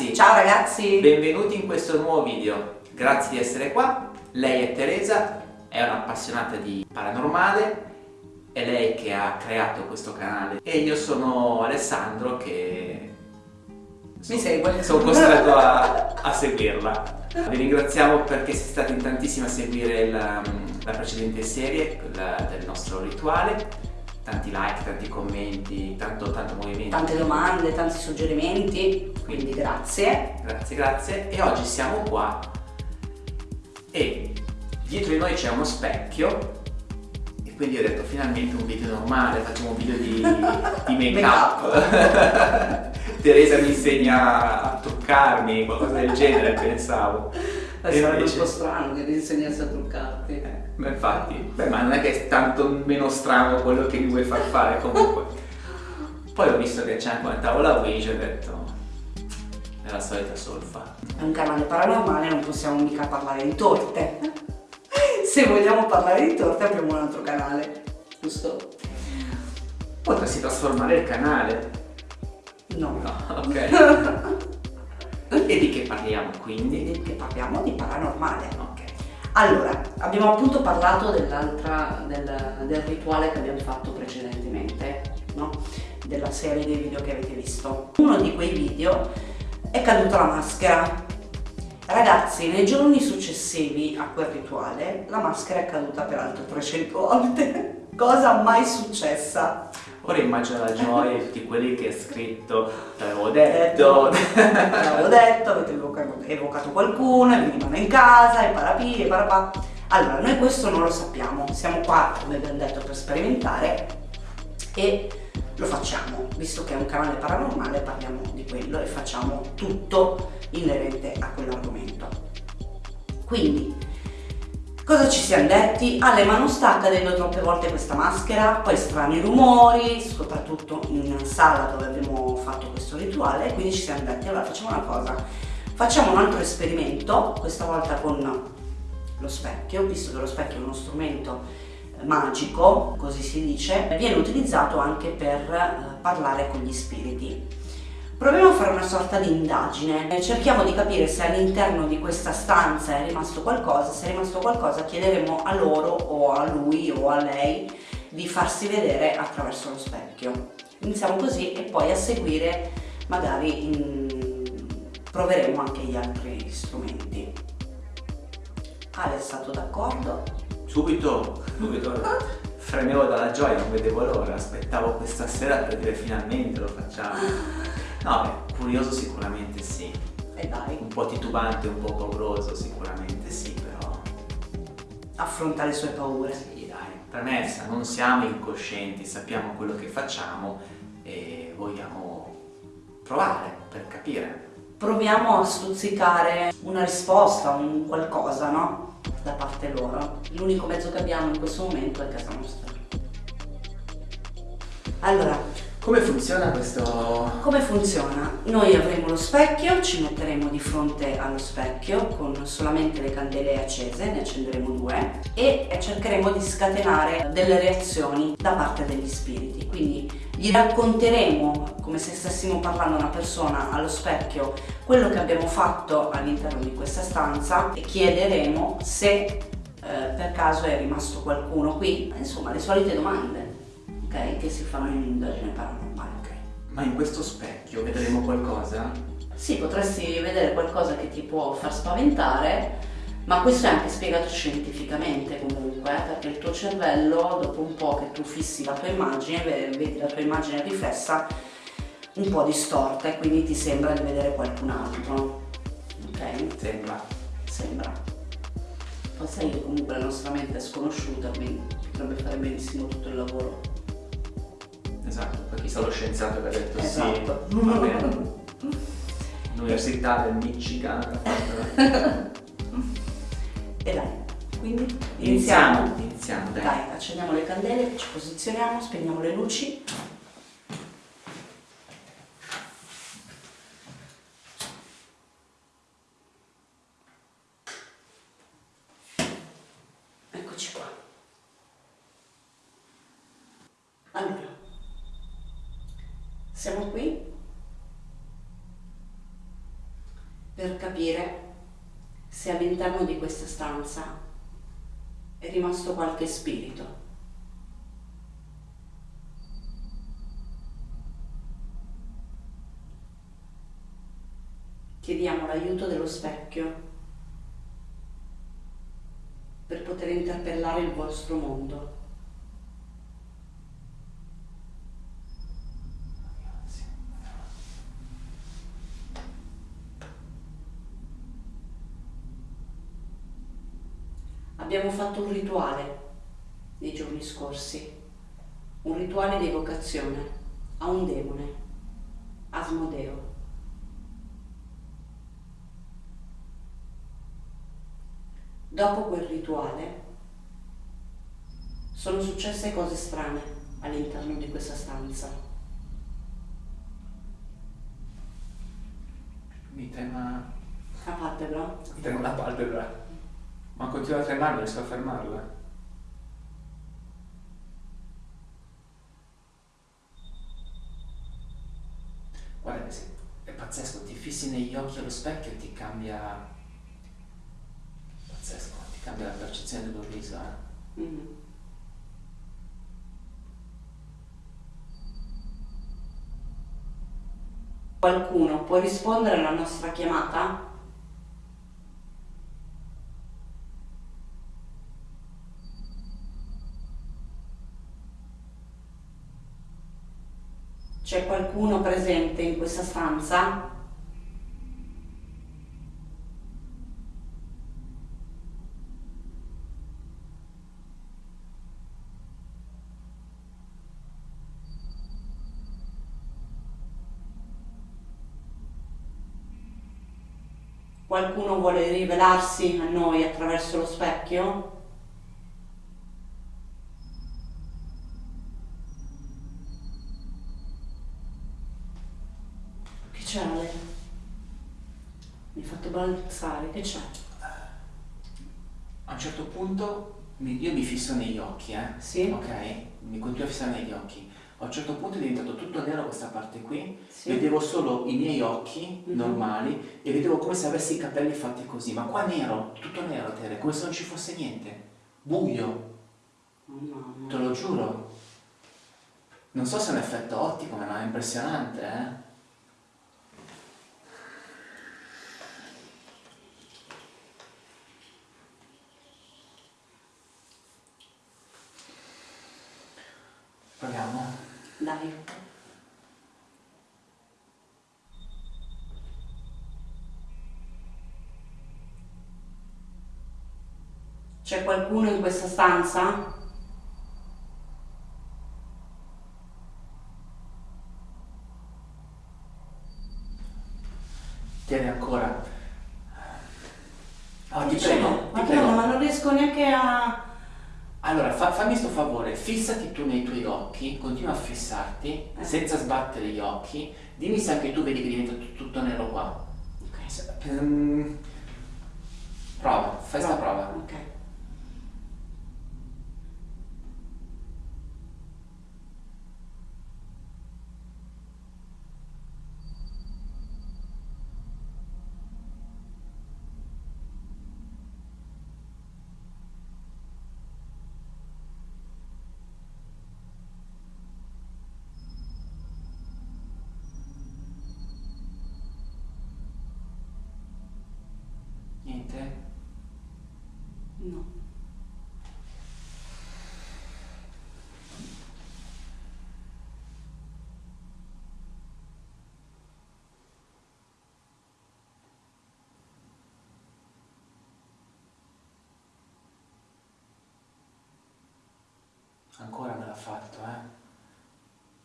Ciao ragazzi! Ciao ragazzi! Benvenuti in questo nuovo video. Grazie di essere qua. Lei è Teresa, è un'appassionata di paranormale, è lei che ha creato questo canale e io sono Alessandro che mi segue. Sono costretto a, a, seguirla. Vi ringraziamo perché siete stati in tantissimi a seguire la, la precedente serie, quella del nostro rituale tanti like, tanti commenti, tanto, tanto movimento. Tante domande, tanti suggerimenti, quindi grazie. Grazie, grazie. E oggi siamo qua e dietro di noi c'è uno specchio e quindi ho detto finalmente un video normale, facciamo un video di, di make up. Teresa mi insegna a truccarmi, qualcosa del genere pensavo. Sarebbe invece... un po' strano che ti insegnasse a truccarti. Eh, ma infatti, beh, ma non è che è tanto meno strano quello che mi vuoi far fare comunque. Poi ho visto che c'è anche una tavola Ouija e ho detto, è la solita solfa. È un canale paranormale, non possiamo mica parlare di torte. Se vogliamo parlare di torte apriamo un altro canale, giusto? Potresti trasformare il canale. No. No, ok. E di che parliamo quindi? Di che parliamo di paranormale. Ok. Allora, abbiamo appunto parlato dell'altra, del, del, rituale che abbiamo fatto precedentemente, no? Della serie dei video che avete visto. Uno di quei video è caduta la maschera. Ragazzi, nei giorni successivi a quel rituale, la maschera è caduta per altre 300 volte. Cosa mai successa? Ora immagino la gioia di tutti quelli che ha scritto l'avevo detto, l'avevo detto, avete evocato qualcuno, e venivano in casa, e parapi, e parapà. Allora, noi questo non lo sappiamo, siamo qua, come abbiamo detto, per sperimentare e lo facciamo, visto che è un canale paranormale parliamo di quello e facciamo tutto inerente a quell'argomento. Quindi, Cosa ci siamo detti? Ale ma non sta accadendo troppe volte questa maschera, poi strani rumori, soprattutto in sala dove abbiamo fatto questo rituale, quindi ci siamo detti allora facciamo una cosa, facciamo un altro esperimento, questa volta con lo specchio, visto che lo specchio è uno strumento eh, magico, così si dice, viene utilizzato anche per eh, parlare con gli spiriti. Proviamo a fare una sorta di indagine, cerchiamo di capire se all'interno di questa stanza è rimasto qualcosa, se è rimasto qualcosa chiederemo a loro o a lui o a lei di farsi vedere attraverso lo specchio. Iniziamo così e poi a seguire magari in... proveremo anche gli altri strumenti. Ale è stato d'accordo? Subito, subito. Fremevo dalla gioia, non vedevo l'ora, aspettavo questa sera per dire finalmente lo facciamo. No, beh, curioso sicuramente sì. E dai. Un po' titubante, un po' pauroso sicuramente sì, però... Affronta le sue paure. Sì, dai. Premessa, non siamo incoscienti, sappiamo quello che facciamo e vogliamo provare per capire. Proviamo a stuzzicare una risposta, un qualcosa, no? Da parte loro. L'unico mezzo che abbiamo in questo momento è casa nostra. Allora, come funziona questo? Come funziona? Noi avremo lo specchio, ci metteremo di fronte allo specchio con solamente le candele accese, ne accenderemo due e cercheremo di scatenare delle reazioni da parte degli spiriti. Quindi gli racconteremo, come se stessimo parlando a una persona allo specchio, quello che abbiamo fatto all'interno di questa stanza e chiederemo se eh, per caso è rimasto qualcuno qui, insomma le solite domande okay, che si fanno in un'indagine paranormale. Okay. Ma in questo specchio vedremo qualcosa? Sì, potresti vedere qualcosa che ti può far spaventare, ma questo è anche spiegato scientificamente comunque, eh, perché il tuo cervello, dopo un po' che tu fissi la tua immagine, vedi la tua immagine riflessa un po' distorta e quindi ti sembra di vedere qualcun altro. Ok? Sembra. Sembra. Poi sai che comunque la nostra mente è sconosciuta, quindi potrebbe fare benissimo tutto il lavoro. Esatto, per chi sa lo scienziato che ha detto esatto. sì, va bene. L'università del Michigan E dai, quindi iniziamo. Iniziamo, iniziamo dai. dai, accendiamo le candele, ci posizioniamo, spegniamo le luci. Eccoci qua. Allora, siamo qui per capire se all'interno di questa stanza è rimasto qualche spirito. Chiediamo l'aiuto dello specchio per poter interpellare il vostro mondo. Abbiamo fatto un rituale nei giorni scorsi, un rituale di evocazione a un demone, Asmodeo. Dopo quel rituale sono successe cose strane all'interno di questa stanza. Mi trema... La palpebra? Mi trema la palpebra. Ma continua a tremare, riesco a fermarla. Guarda è pazzesco, ti fissi negli occhi allo specchio e ti cambia... Pazzesco, ti cambia la percezione dello viso, eh. Mm. Qualcuno può rispondere alla nostra chiamata? C'è qualcuno presente in questa stanza? Qualcuno vuole rivelarsi a noi attraverso lo specchio? Che c'è Ale? Mi hai fatto balzare, che c'è? A un certo punto io mi fisso negli occhi, eh. Sì? Ok? Mi continuo a fissare negli occhi. A un certo punto è diventato tutto nero questa parte qui. Sì. Vedevo solo i miei occhi Mhm. normali e vedevo come se avessi i capelli fatti così. Ma qua nero, tutto nero, Tere, come se non ci fosse niente. Buio, mamma. te lo giuro. Non so se è un effetto ottico, ma è impressionante, eh. Proviamo. Dai. C'è qualcuno in questa stanza? Tieni ancora. Oh, ti prego, Madonna, prego. ma non riesco neanche a... Allora, fa- fammi sto favore, fissati tu nei tuoi occhi, continua a fissarti, Eh. senza sbattere gli occhi. Dimmi se anche tu vedi che diventa tut- tutto nero qua. Se- ehm, Prova, fai sta prova. Ok. Niente? No. Ancora me l'ha fatto, eh?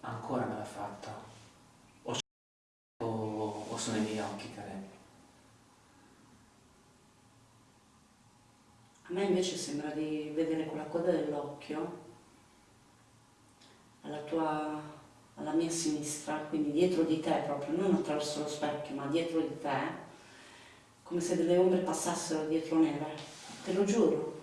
Ancora me l'ha fatto. O, o, sono i miei occhi, Tere? Me invece sembra di vedere con la coda dell'occhio alla tua, alla mia sinistra, quindi dietro di te proprio, non attraverso lo specchio, ma dietro di te, come se delle ombre passassero dietro nere. Te lo giuro.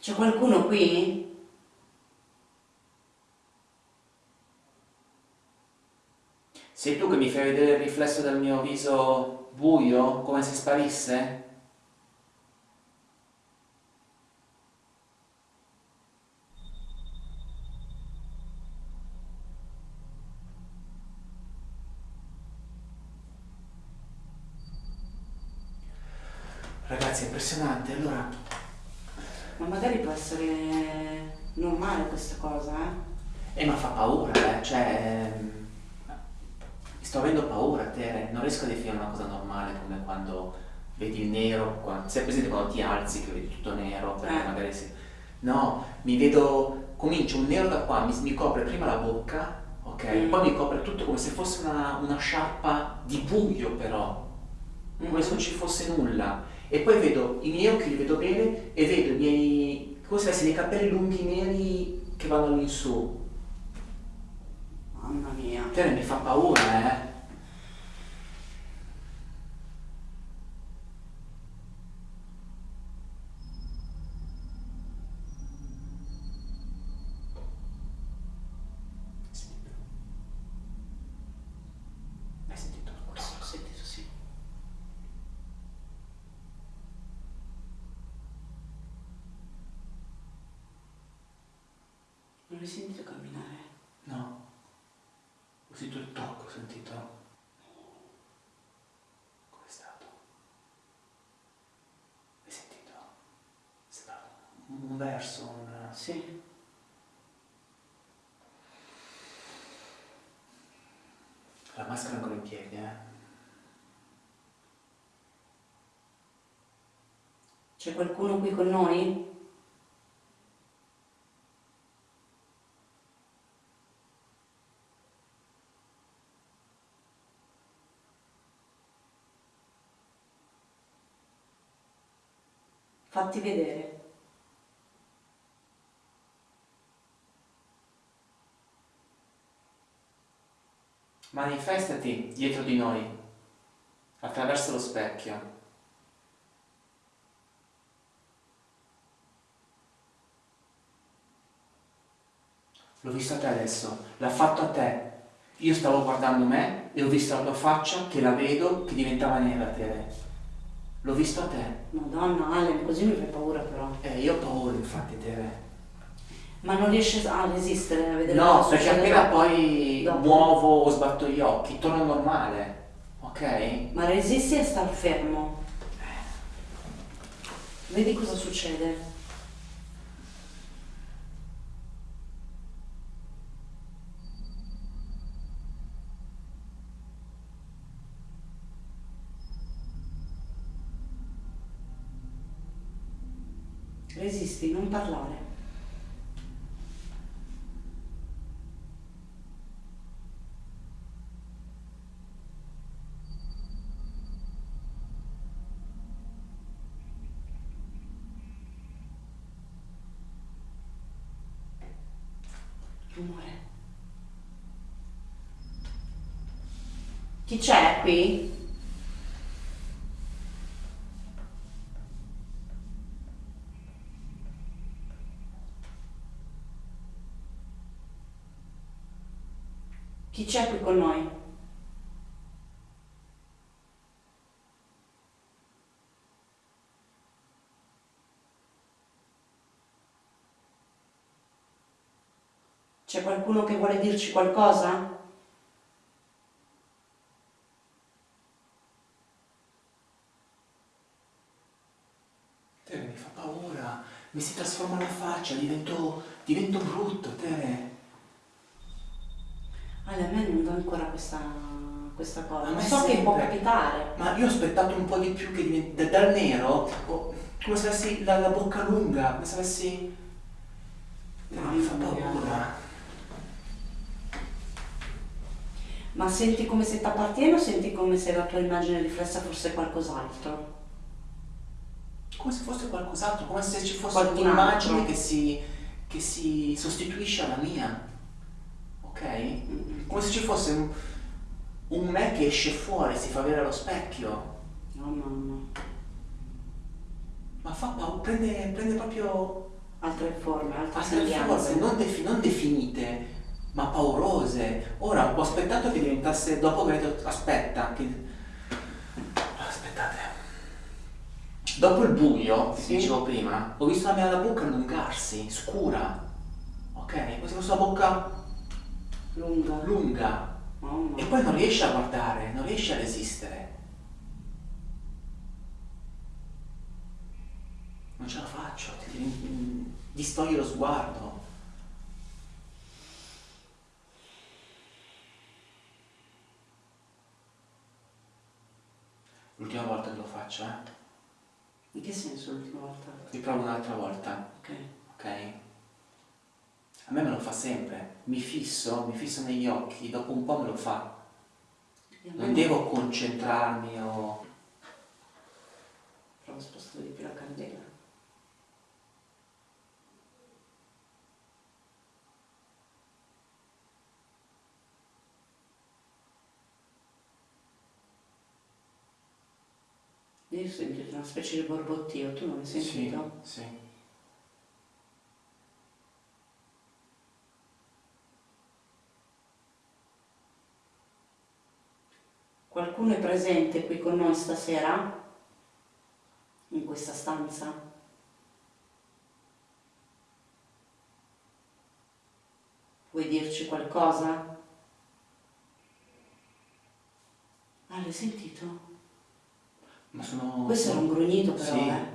C'è qualcuno qui? Sei tu che mi fai vedere il riflesso del mio viso buio, come se sparisse? Ragazzi, è impressionante, allora... Ma magari può essere normale questa cosa, eh? Eh, ma fa paura, eh, cioè... Sto avendo paura, Tere, non riesco a definire una cosa normale come quando vedi il nero, quando, sei presente quando ti alzi che vedi tutto nero, perché Eh. magari si... No, mi vedo, comincio un nero da qua, mi, mi copre prima la bocca, ok? Mm. Poi mi copre tutto come se fosse una, una sciarpa di buio però, come se non ci fosse nulla. E poi vedo i miei occhi, li vedo bene, e vedo i miei, come se avessi dei capelli lunghi neri che vanno all'insù. Mamma mia. Tere mi fa paura, eh? Sentito? Hai sentito? Ho sentito sì. Non hai sentito camminare? No. Ho sentito il tocco, ho sentito. Com'è stato? Hai sentito? Sembra un, verso, un... Sì. La maschera ancora in piedi, eh? C'è qualcuno qui con noi? Fatti vedere. Manifestati dietro di noi, attraverso lo specchio. L'ho visto a te adesso, l'ha fatto a te. Io stavo guardando me e ho visto la tua faccia che la vedo che diventava nera Tere. L'ho visto a te. Madonna, Ale, così mi fai paura però. Eh, io ho paura infatti Tere. Ma non riesci a resistere a vedere No, perché appena poi Dopo. muovo o sbatto gli occhi, torno normale. Ok? Ma resisti a star fermo. Vedi cosa succede. Resisti, non parlare. Rumore. Chi c'è qui? Chi c'è qui con noi? C'è qualcuno che vuole dirci qualcosa? Tere mi fa paura, mi si trasforma la faccia, divento, divento brutto, Tere. Ale, a me non dà ancora questa, questa cosa. A Non me so che può sempre. capitare. Ma io ho aspettato un po' di più che diventi, da- dal nero, oh, come se avessi la, la bocca lunga, come se avessi... Tere, mi fa paura. Ma senti come se ti appartiene o senti come se la tua immagine riflessa fosse qualcos'altro? Come se fosse qualcos'altro, come se ci fosse un'immagine che si, che si sostituisce alla mia. Ok? Come se ci fosse un, un me che esce fuori, si fa vedere allo specchio. No, mamma. Ma fa paura, prende, prende proprio Altre forme, altre, altre forme non, defi- non definite, ma paurose. Ora ho aspettato che diventasse, dopo che ho detto, aspetta, che... aspettate. Dopo il buio, Sì. dicevo prima, ho visto la mia la bocca allungarsi, scura. Ok? Come se fosse la bocca Lunga. lunga. Mamma. E poi non riesci a guardare, non riesci a resistere. Non ce la faccio, ti, ti distogli lo sguardo. L'ultima volta che lo faccio, eh? In che senso l'ultima volta? Riprovo un'altra volta, Ok. ok? A me me lo fa sempre, mi fisso, mi fisso negli occhi, dopo un po' me lo fa. Non devo concentrarmi o... Provo a spostare di più la candela. Io ho sentito una specie di borbottio, tu non hai sentito? Sì, sì. Qualcuno è presente qui con noi stasera? In questa stanza? Vuoi dirci qualcosa? Ah, l'hai sentito? Ma sono... Questo era un grugnito però, Sì. eh.